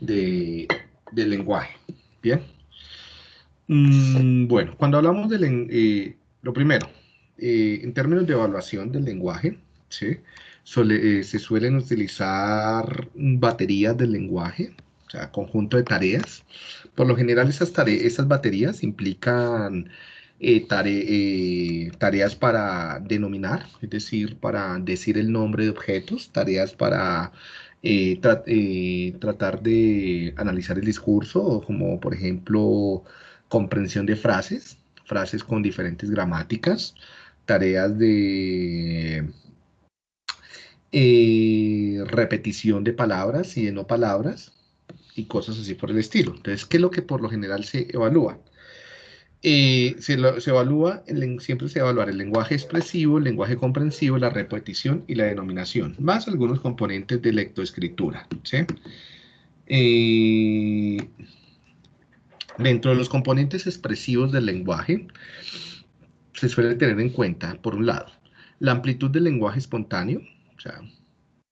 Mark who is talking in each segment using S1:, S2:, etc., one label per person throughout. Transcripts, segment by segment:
S1: del lenguaje. Bien. Mm, bueno, cuando hablamos de eh, lo primero, eh, en términos de evaluación del lenguaje, ¿sí? Eh, se suelen utilizar baterías del lenguaje, o sea, conjunto de tareas. Por lo general, esas, tareas, esas baterías implican tareas para denominar, es decir, para decir el nombre de objetos, tareas para tratar de analizar el discurso, como por ejemplo comprensión de frases, frases con diferentes gramáticas, tareas de eh, repetición de palabras y de no palabras y cosas así por el estilo. Entonces, ¿qué es lo que por lo general se evalúa? Eh, se, evalúa, siempre se evalúa el lenguaje expresivo, el lenguaje comprensivo, la repetición y la denominación, más algunos componentes de lectoescritura. Eh, Dentro de los componentes expresivos del lenguaje, se suele tener en cuenta, por un lado, la amplitud del lenguaje espontáneo, o sea,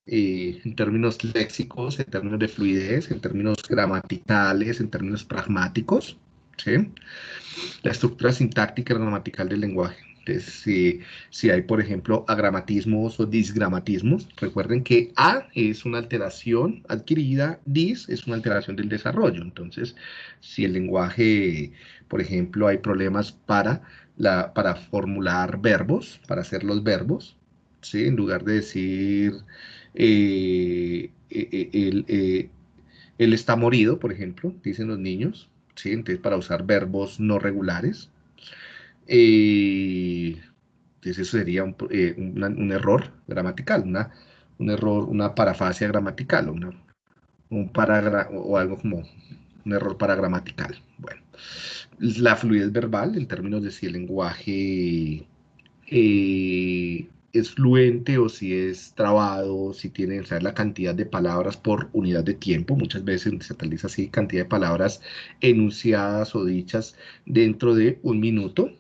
S1: eh, en términos léxicos, en términos de fluidez, en términos gramaticales, en términos pragmáticos, ¿sí? La estructura sintáctica y gramatical del lenguaje. si, si, hay, por ejemplo, agramatismos o disgramatismos, recuerden que A es una alteración adquirida, dis es una alteración del desarrollo. Entonces, si el lenguaje, por ejemplo, hay problemas para, la, para formular verbos, para hacer los verbos, ¿sí? en lugar de decir eh, eh, eh, él, está morido, por ejemplo, dicen los niños, ¿sí? entonces para usar verbos no regulares. entonces eso sería un, error gramatical, una, un error, una parafasia gramatical, una, un o algo como un error paragramatical. Bueno, la fluidez verbal, en términos de si el lenguaje eh, es fluente o si es trabado, si tiene saber la cantidad de palabras por unidad de tiempo. Muchas veces se utiliza así cantidad de palabras enunciadas o dichas dentro de un minuto.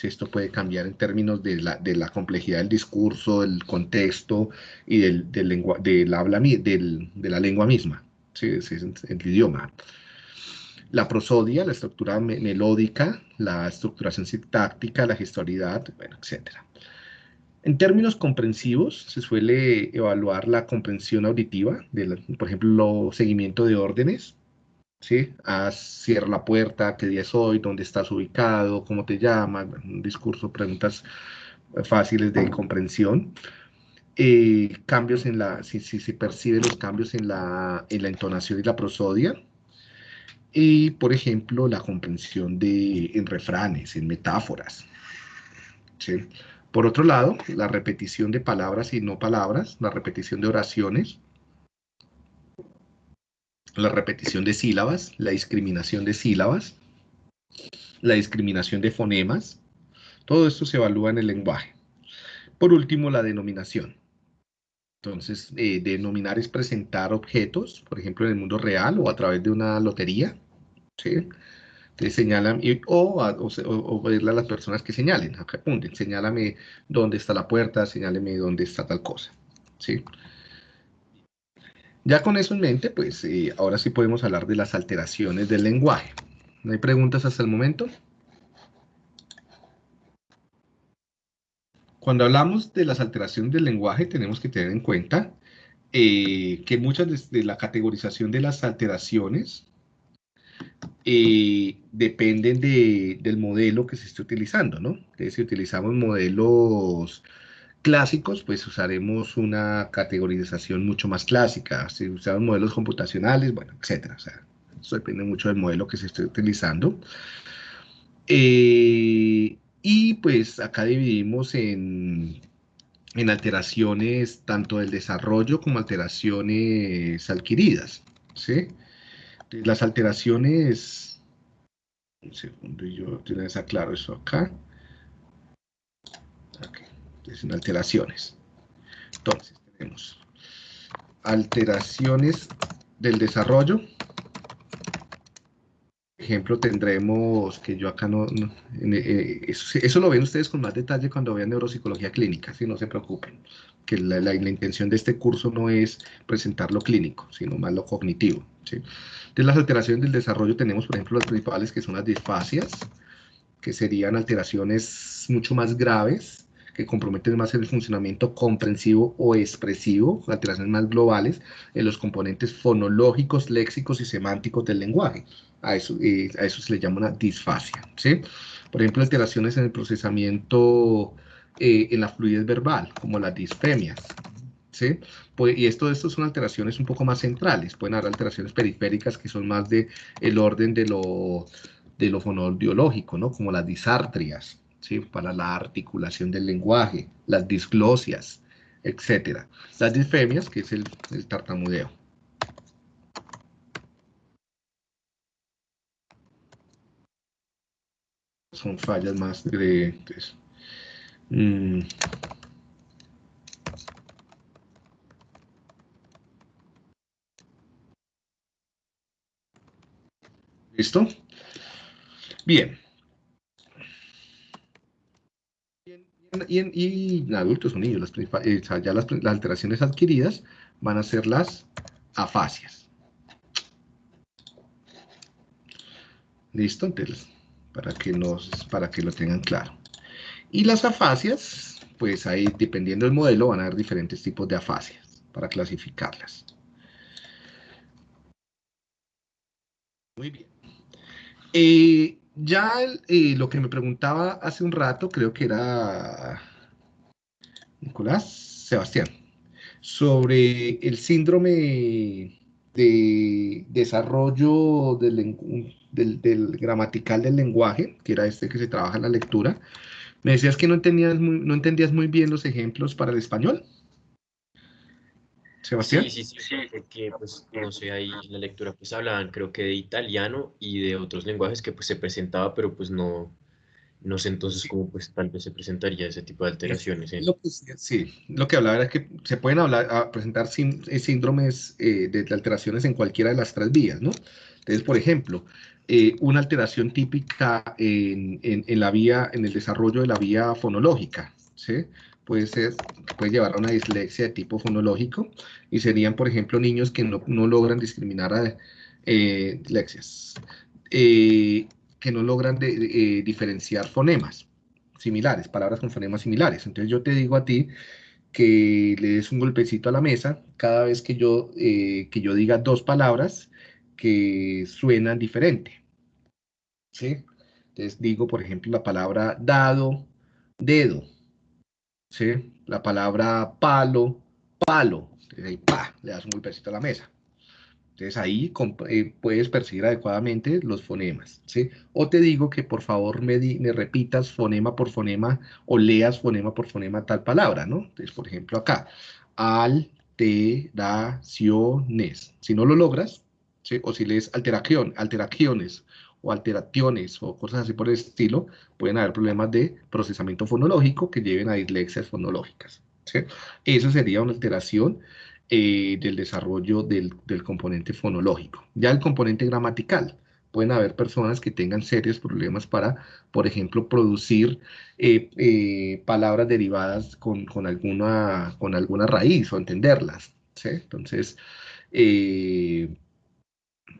S1: Esto puede cambiar en términos de la, de la complejidad del discurso, del contexto y del, del, del habla, del, de la lengua misma, ¿sí? es el idioma la prosodia, la estructura melódica, la estructuración sintáctica, la gestualidad, bueno, etc. En términos comprensivos, se suele evaluar la comprensión auditiva, por ejemplo, seguimiento de órdenes, ¿sí? Haz, cierra la puerta, qué día es hoy, dónde estás ubicado, cómo te llamas, un discurso, preguntas fáciles de comprensión. Eh, cambios en la, si, se perciben los cambios en la, en la entonación y la prosodia, y, por ejemplo, la comprensión de, en refranes, en metáforas. Por otro lado, la repetición de palabras y no palabras, la repetición de oraciones, la repetición de sílabas, la discriminación de sílabas, la discriminación de fonemas, todo esto se evalúa en el lenguaje. Por último, la denominación. Entonces, eh, denominar es presentar objetos, por ejemplo, en el mundo real o a través de una lotería, ¿sí? Señalan, o, o, pedirle a las personas que señalen, apunten, señálame dónde está la puerta, señáleme dónde está tal cosa, ¿sí? Ya con eso en mente, pues eh, ahora sí podemos hablar de las alteraciones del lenguaje. ¿No hay preguntas hasta el momento? Cuando hablamos de las alteraciones del lenguaje, tenemos que tener en cuenta eh, que muchas de, la categorización de las alteraciones eh, dependen del modelo que se esté utilizando, ¿no? Entonces, si utilizamos modelos clásicos, pues usaremos una categorización mucho más clásica. Si usamos modelos computacionales, bueno, etcétera. O sea, eso depende mucho del modelo que se esté utilizando. Eh, y pues acá dividimos en, en alteraciones tanto del desarrollo como alteraciones adquiridas. ¿sí? Las alteraciones, un segundo, yo tienes aclaro eso acá. Okay. Entonces, alteraciones. Entonces, tenemos alteraciones del desarrollo ejemplo, tendremos que yo acá no, eh, eso, lo ven ustedes con más detalle cuando vean neuropsicología clínica, si no se preocupen. que la, la, intención de este curso no es presentar lo clínico, sino más lo cognitivo. ¿sí? Entonces, las alteraciones del desarrollo tenemos, por ejemplo, las principales que son las disfasias, que serían alteraciones mucho más graves, que comprometen más el funcionamiento comprensivo o expresivo, alteraciones más globales en los componentes fonológicos, léxicos y semánticos del lenguaje. A eso, eh, a eso se le llama una disfasia. ¿sí? Por ejemplo, alteraciones en el procesamiento eh, en la fluidez verbal, como las disfemias. Pues, y esto, esto son alteraciones un poco más centrales. Pueden haber alteraciones periféricas que son más de orden de lo, de lo fonodiológico, ¿no? como las disartrias, ¿sí? para la articulación del lenguaje, las disglosias, etc. Las disfemias, que es el, el tartamudeo. Son fallas más de... Mm. ¿Listo? Bien. Y en, adultos o niños, las, eh, ya las, alteraciones adquiridas van a ser las afasias. ¿Listo? Entonces, para que, nos, para que lo tengan claro. Y las afasias, pues ahí, dependiendo del modelo, van a haber diferentes tipos de afasias para clasificarlas. Muy bien. Eh, ya eh, lo que me preguntaba hace un rato, creo que era Nicolás Sebastián, sobre el síndrome de desarrollo del, gramatical del lenguaje, que era este que se trabaja en la lectura. Me decías que no entendías muy, no entendías muy bien los ejemplos para el español. Sebastián.
S2: Sí, sí, sí, sí, porque pues no sé, ahí en la lectura pues hablaban creo que de italiano y de otros lenguajes que pues se presentaba, pero pues no, no sé entonces cómo pues tal vez se presentaría ese tipo de alteraciones.
S1: sí, lo que hablaba era que se pueden hablar, presentar eh, síndromes eh, de alteraciones en cualquiera de las tres vías, ¿no? Entonces, por ejemplo, eh, una alteración típica en, en, la vía, en el desarrollo de la vía fonológica, ¿sí? Puede, llevar a una dislexia de tipo fonológico y serían, por ejemplo, niños que no, no logran discriminar a eh, dislexias, eh, que no logran de, diferenciar fonemas similares, palabras con fonemas similares. Entonces yo te digo a ti que le des un golpecito a la mesa cada vez que yo, que yo diga dos palabras que suenan diferente. ¿Sí? Entonces digo, por ejemplo, la palabra dado, dedo. ¿Sí? La palabra palo, palo. Ahí, pa, le das un golpecito a la mesa. Entonces ahí eh, puedes percibir adecuadamente los fonemas, ¿sí? O te digo que por favor me, me, repitas fonema por fonema o leas fonema por fonema tal palabra, ¿no? Entonces, por ejemplo, acá, alteraciones. Si no lo logras, o si lees alteración, alteraciones o alteraciones o cosas así por el estilo, pueden haber problemas de procesamiento fonológico que lleven a dislexias fonológicas. Eso sería una alteración eh, del desarrollo del, componente fonológico. Ya el componente gramatical, pueden haber personas que tengan serios problemas para, por ejemplo, producir eh, eh, palabras derivadas con, alguna, con alguna raíz o entenderlas. Entonces,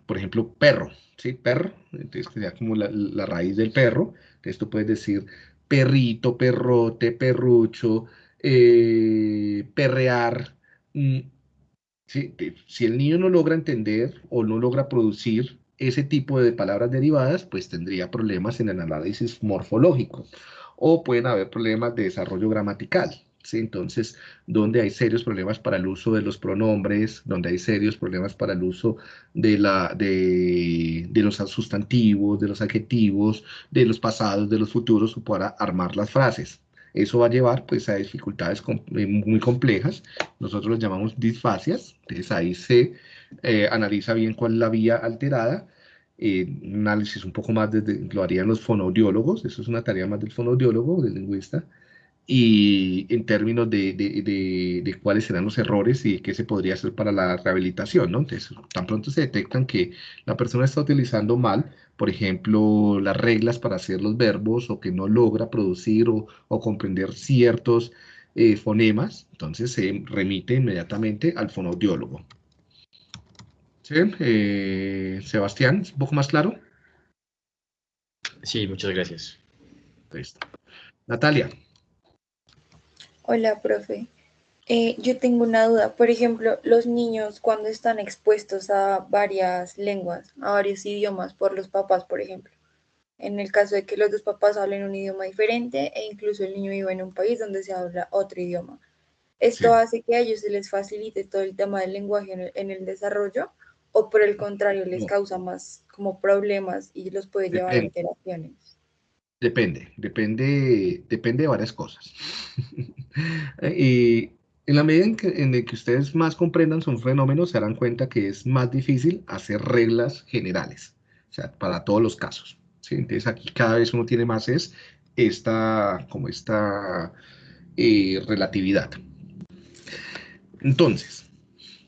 S1: por ejemplo, perro, ¿sí? Perro, entonces sería como la, raíz del perro. Entonces tú puedes decir perrito, perrote, perrucho, eh, perrear. Mm, si el niño no logra entender o no logra producir ese tipo de palabras derivadas, pues tendría problemas en el análisis morfológico o pueden haber problemas de desarrollo gramatical. Entonces, donde hay serios problemas para el uso de los pronombres, donde hay serios problemas para el uso de, la, de, los sustantivos, de los adjetivos, de los pasados, de los futuros, para armar las frases. Eso va a llevar pues, a dificultades eh, muy complejas, nosotros los llamamos disfasias, entonces ahí se eh, analiza bien cuál es la vía alterada, eh, un análisis un poco más desde, lo harían los fonoaudiólogos, eso es una tarea más del fonoaudiólogo, del lingüista, y en términos de, de, de, cuáles serán los errores y qué se podría hacer para la rehabilitación, ¿no? Entonces, tan pronto se detectan que la persona está utilizando mal, por ejemplo, las reglas para hacer los verbos o que no logra producir o, o comprender ciertos eh, fonemas, entonces se remite inmediatamente al fonoaudiólogo. ¿Sí? Eh, Sebastián, ¿es un poco más claro?
S2: Sí, muchas gracias.
S1: Listo. Natalia.
S3: Hola, profe. Eh, yo tengo una duda. Por ejemplo, los niños cuando están expuestos a varias lenguas, a varios idiomas por los papás, por ejemplo, en el caso de que los dos papás hablen un idioma diferente e incluso el niño viva en un país donde se habla otro idioma. ¿Esto hace que a ellos se les facilite todo el tema del lenguaje en el, desarrollo o por el contrario les causa más como problemas y los puede llevar a interacciones?
S1: Depende, depende, depende de varias cosas. y en la medida en que, ustedes más comprendan son fenómenos, se darán cuenta que es más difícil hacer reglas generales, o sea, para todos los casos. Entonces aquí cada vez uno tiene más es esta, como esta eh, relatividad. Entonces,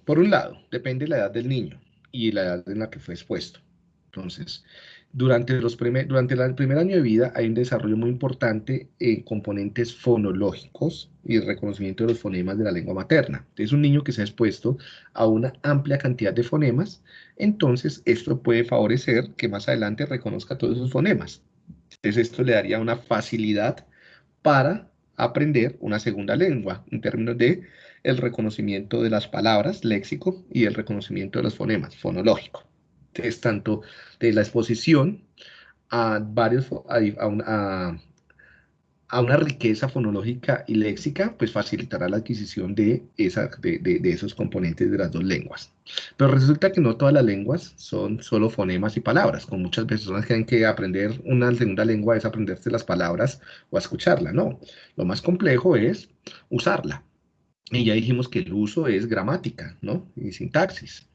S1: por un lado, depende de la edad del niño y la edad en la que fue expuesto. Entonces, durante, los durante el primer año de vida hay un desarrollo muy importante en componentes fonológicos y el reconocimiento de los fonemas de la lengua materna. Es un niño que se ha expuesto a una amplia cantidad de fonemas, entonces esto puede favorecer que más adelante reconozca todos esos fonemas. Entonces esto le daría una facilidad para aprender una segunda lengua en términos de el reconocimiento de las palabras, léxico, y el reconocimiento de los fonemas, fonológico es tanto de la exposición a, varios, a, una, a, una riqueza fonológica y léxica, pues facilitará la adquisición de, esa, de, de, esos componentes de las dos lenguas. Pero resulta que no todas las lenguas son solo fonemas y palabras, como muchas personas creen que aprender una segunda lengua es aprenderse las palabras o escucharla, no. Lo más complejo es usarla. Y ya dijimos que el uso es gramática, ¿no? Y sintaxis.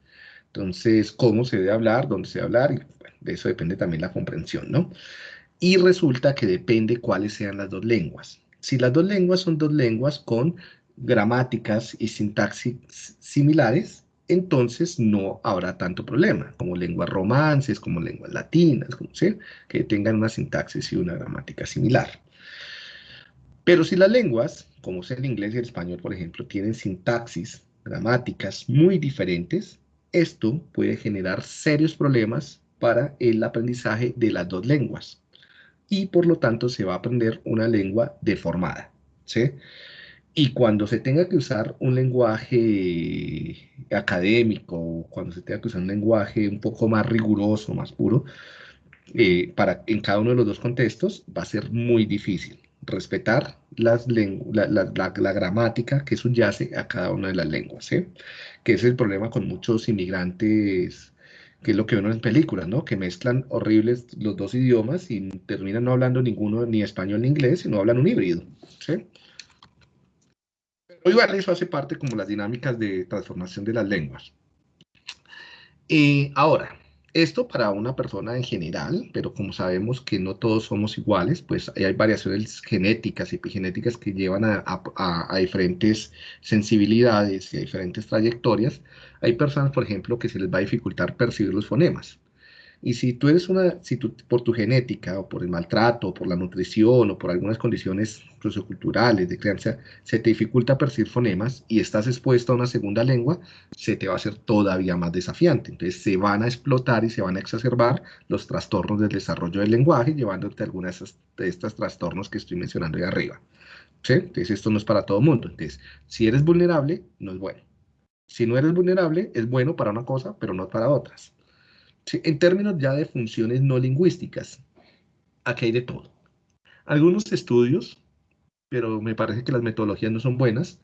S1: Entonces, cómo se debe hablar, dónde se debe hablar, y de eso depende también la comprensión, ¿no? Y resulta que depende cuáles sean las dos lenguas. Si las dos lenguas son dos lenguas con gramáticas y sintaxis similares, entonces no habrá tanto problema, como lenguas romances, como lenguas latinas, como sea, que tengan una sintaxis y una gramática similar. Pero si las lenguas, como es el inglés y el español, por ejemplo, tienen sintaxis, gramáticas muy diferentes, esto puede generar serios problemas para el aprendizaje de las dos lenguas y por lo tanto se va a aprender una lengua deformada. ¿sí? Y cuando se tenga que usar un lenguaje académico, cuando se tenga que usar un lenguaje un poco más riguroso, más puro, eh, para, en cada uno de los dos contextos va a ser muy difícil respetar las la, la, gramática que subyace a cada una de las lenguas, que es el problema con muchos inmigrantes, que es lo que vemos en películas, ¿no? que mezclan horribles los dos idiomas y terminan no hablando ninguno, ni español ni inglés, sino hablan un híbrido. ¿sí? Igual eso hace parte como las dinámicas de transformación de las lenguas. Y ahora, esto para una persona en general, pero como sabemos que no todos somos iguales, pues hay variaciones genéticas y epigenéticas que llevan a, diferentes sensibilidades y a diferentes trayectorias. Hay personas, por ejemplo, que se les va a dificultar percibir los fonemas. Y si tú eres una, si tú, por tu genética o por el maltrato, o por la nutrición o por algunas condiciones socioculturales de crianza, se te dificulta percibir fonemas y estás expuesto a una segunda lengua, se te va a hacer todavía más desafiante. Entonces se van a explotar y se van a exacerbar los trastornos del desarrollo del lenguaje, llevándote a algunas de, estos trastornos que estoy mencionando ahí arriba. ¿Sí? Entonces esto no es para todo mundo. Entonces, si eres vulnerable, no es bueno. Si no eres vulnerable, es bueno para una cosa, pero no para otras en términos ya de funciones no lingüísticas, aquí hay de todo. Algunos estudios, pero me parece que las metodologías no son buenas,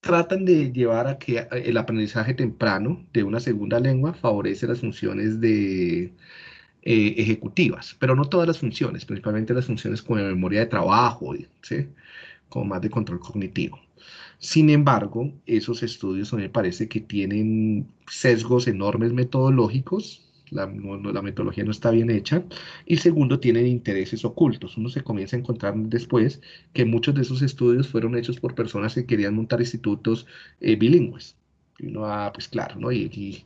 S1: tratan de llevar a que el aprendizaje temprano de una segunda lengua favorece las funciones de, eh, ejecutivas, pero no todas las funciones, principalmente las funciones como memoria de trabajo, ¿sí? como más de control cognitivo. Sin embargo, esos estudios me parece que tienen sesgos enormes metodológicos la, metodología no está bien hecha, y segundo, tienen intereses ocultos. Uno se comienza a encontrar después que muchos de esos estudios fueron hechos por personas que querían montar institutos eh, bilingües. Y uno, ah, pues claro, ¿no? Y,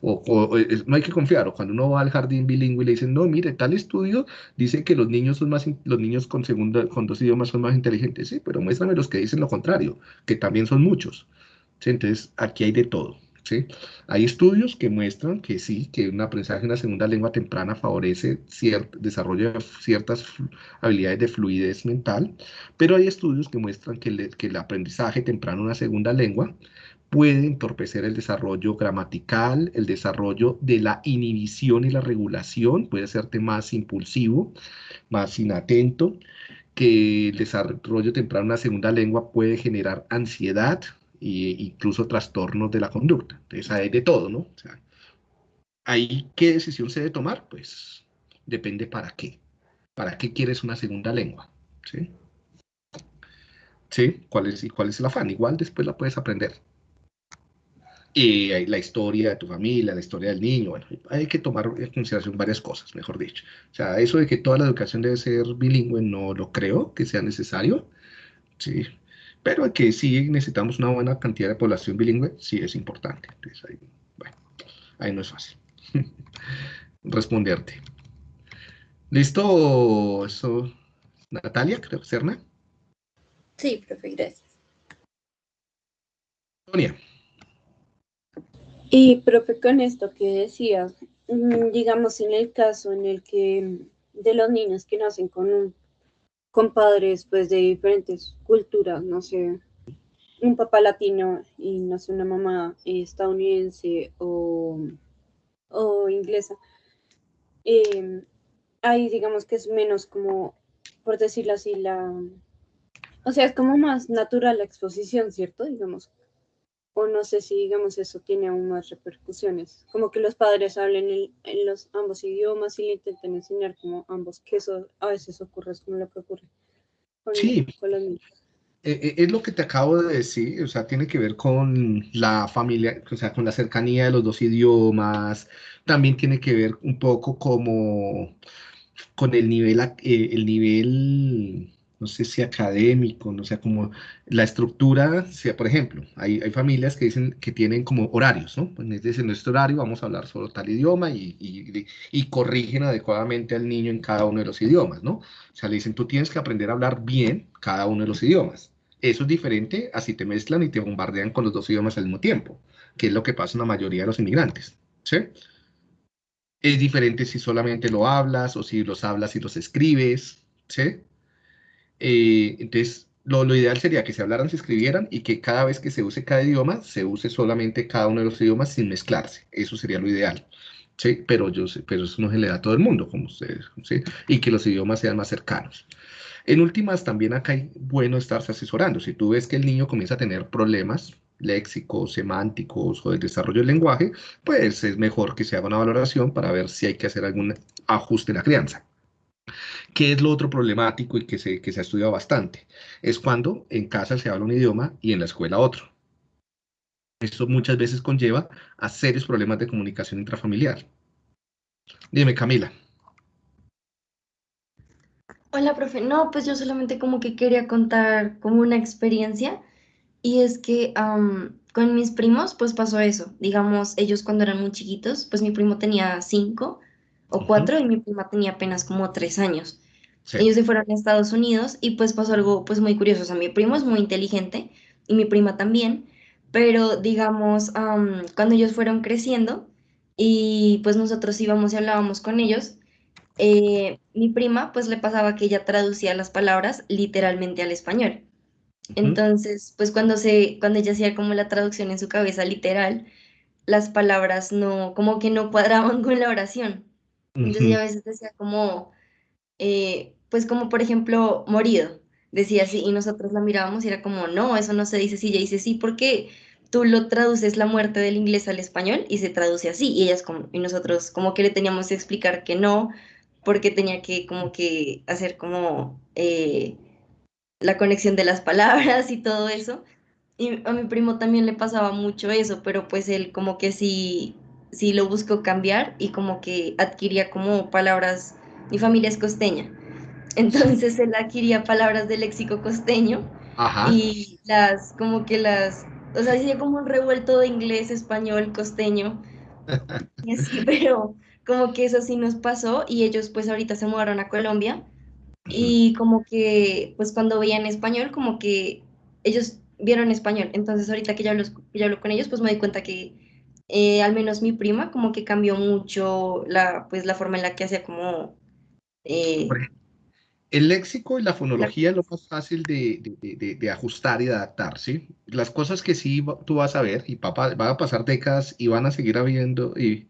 S1: o, no hay que confiar, o cuando uno va al jardín bilingüe y le dicen, no, mire, tal estudio dice que los niños son más, los niños con, segunda, con dos idiomas son más inteligentes, sí, pero muéstrame los que dicen lo contrario, que también son muchos. Entonces, aquí hay de todo. ¿Sí? Hay estudios que muestran que sí, que un aprendizaje en una segunda lengua temprana favorece cierto desarrollo de ciertas habilidades de fluidez mental, pero hay estudios que muestran que, que el aprendizaje temprano en una segunda lengua puede entorpecer el desarrollo gramatical, el desarrollo de la inhibición y la regulación, puede hacerte más impulsivo, más inatento, que el desarrollo temprano en una segunda lengua puede generar ansiedad e incluso trastornos de la conducta. Entonces hay de todo, ¿no? O sea, ahí, ¿qué decisión se debe tomar? Pues depende para qué. ¿Para qué quieres una segunda lengua? ¿Sí? ¿Sí? ¿Cuál es, y cuál es el afán? Igual después la puedes aprender y la historia de tu familia, la historia del niño, bueno, hay que tomar en consideración varias cosas, mejor dicho. O sea, eso de que toda la educación debe ser bilingüe, no lo creo que sea necesario, sí, pero que sí necesitamos una buena cantidad de población bilingüe, sí es importante. Entonces, ahí, bueno, ahí no es fácil responderte. ¿Listo? Eso, Natalia, creo, Serna.
S3: Sí, profe, gracias.
S1: Sonia.
S4: Y profe, con esto que decía, mm, digamos en el caso en el que de los niños que nacen con, con padres pues de diferentes culturas, no sé, un papá latino y no sé, una mamá estadounidense o, inglesa, eh, ahí digamos que es menos como, por decirlo así, la... O sea, es como más natural la exposición, ¿cierto? Digamos, o no sé si, digamos, eso tiene aún más repercusiones. Como que los padres hablen en, los ambos idiomas y le intenten enseñar como ambos, que eso a veces ocurre, es como lo que ocurre
S1: sí. E, e, es lo que te acabo de decir, o sea, tiene que ver con la familia, o sea, con la cercanía de los dos idiomas, también tiene que ver un poco como con el nivel, eh, el nivel no sé si académico, no sé, como la estructura, sea, por ejemplo, hay, hay familias que dicen que tienen como horarios, ¿no? Pues en nuestro horario vamos a hablar solo tal idioma y, y, y, corrigen adecuadamente al niño en cada uno de los idiomas, ¿no? O sea, le dicen, tú tienes que aprender a hablar bien cada uno de los idiomas. Eso es diferente a si te mezclan y te bombardean con los dos idiomas al mismo tiempo, que es lo que pasa en la mayoría de los inmigrantes, ¿sí? Es diferente si solamente lo hablas o si los hablas y los escribes, ¿sí? Eh, entonces, lo, ideal sería que se hablaran, se escribieran y que cada vez que se use cada idioma, se use solamente cada uno de los idiomas sin mezclarse. Eso sería lo ideal. ¿sí? Pero, yo, pero eso no se le da a todo el mundo, como ustedes, ¿sí? y que los idiomas sean más cercanos. En últimas, también acá hay bueno estarse asesorando. Si tú ves que el niño comienza a tener problemas léxicos, semánticos o de desarrollo del lenguaje, pues es mejor que se haga una valoración para ver si hay que hacer algún ajuste en la crianza. ¿Qué es lo otro problemático y que se, que se ha estudiado bastante? Es cuando en casa se habla un idioma y en la escuela otro. Esto muchas veces conlleva a serios problemas de comunicación intrafamiliar. Dime, Camila.
S5: Hola, profe. No, pues yo solamente como que quería contar como una experiencia y es que con mis primos pues pasó eso. Digamos, ellos cuando eran muy chiquitos, pues mi primo tenía cinco o cuatro y mi prima tenía apenas como tres años. Ellos se fueron a Estados Unidos y pues pasó algo pues muy curioso. O sea, mi primo es muy inteligente y mi prima también, pero digamos, cuando ellos fueron creciendo y pues nosotros íbamos y hablábamos con ellos, eh, mi prima pues le pasaba que ella traducía las palabras literalmente al español. Entonces, pues cuando, se, cuando ella hacía como la traducción en su cabeza literal, las palabras no, como que no cuadraban con la oración. Entonces ella a veces decía como, eh, pues como por ejemplo, morido, decía así, y nosotros la mirábamos y era como, no, eso no se dice así, ella dice sí, porque tú lo traduces la muerte del inglés al español y se traduce así, y ellas como, y nosotros como que le teníamos que explicar que no, porque tenía que como que hacer como eh, la conexión de las palabras y todo eso. Y a mi primo también le pasaba mucho eso, pero pues él como que sí, sí lo buscó cambiar y como que adquiría como palabras, mi familia es costeña, entonces él adquiría palabras del léxico costeño y las, como que las o sea, hacía como un revuelto de inglés, español, costeño, y así, pero como que eso sí nos pasó y ellos pues ahorita se mudaron a Colombia y como que pues cuando veían español como que ellos vieron español, entonces ahorita que ya hablo, ya hablo con ellos pues me di cuenta que eh, al menos mi prima como que cambió mucho la pues la forma en la que hacía como... Eh,
S1: el léxico y la fonología es lo más fácil de, ajustar y de adaptar, ¿sí? Las cosas que sí tú vas a ver, y papá, van a pasar décadas y van a seguir habiendo, y,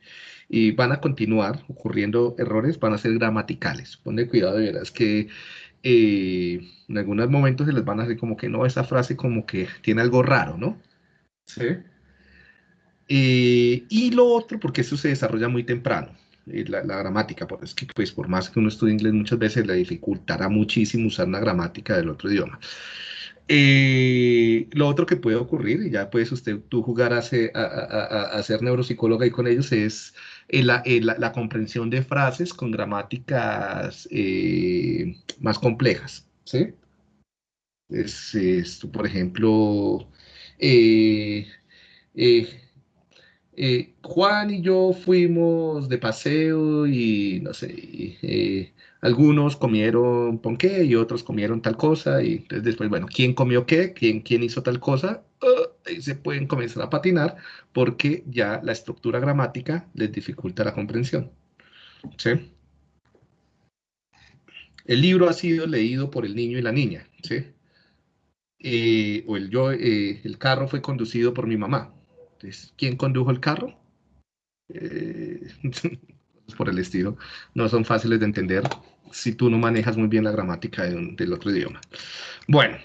S1: van a continuar ocurriendo errores, van a ser gramaticales. Ponle cuidado de veras que eh, en algunos momentos se les van a hacer como que no, esa frase como que tiene algo raro, ¿no? Sí. Eh, y lo otro, porque eso se desarrolla muy temprano eh, la, gramática, porque es que pues por más que uno estudie inglés muchas veces le dificultará muchísimo usar una gramática del otro idioma. Eh, lo otro que puede ocurrir, y ya puedes usted tú jugar a ser, a, neuropsicóloga y con ellos, es la, la, comprensión de frases con gramáticas más complejas, ¿sí? Es, por ejemplo, Juan y yo fuimos de paseo y no sé, eh, algunos comieron ponqué y otros comieron tal cosa y entonces después, bueno, ¿quién comió qué? ¿Quién, quién hizo tal cosa? Uh, se pueden comenzar a patinar porque ya la estructura gramática les dificulta la comprensión. ¿Sí? El libro ha sido leído por el niño y la niña, ¿sí? Eh, o el, yo, el carro fue conducido por mi mamá, ¿quién condujo el carro? Eh, por el estilo, no son fáciles de entender si tú no manejas muy bien la gramática del otro idioma. Bueno,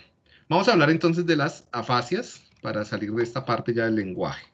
S1: vamos a hablar entonces de las afasias para salir de esta parte ya del lenguaje.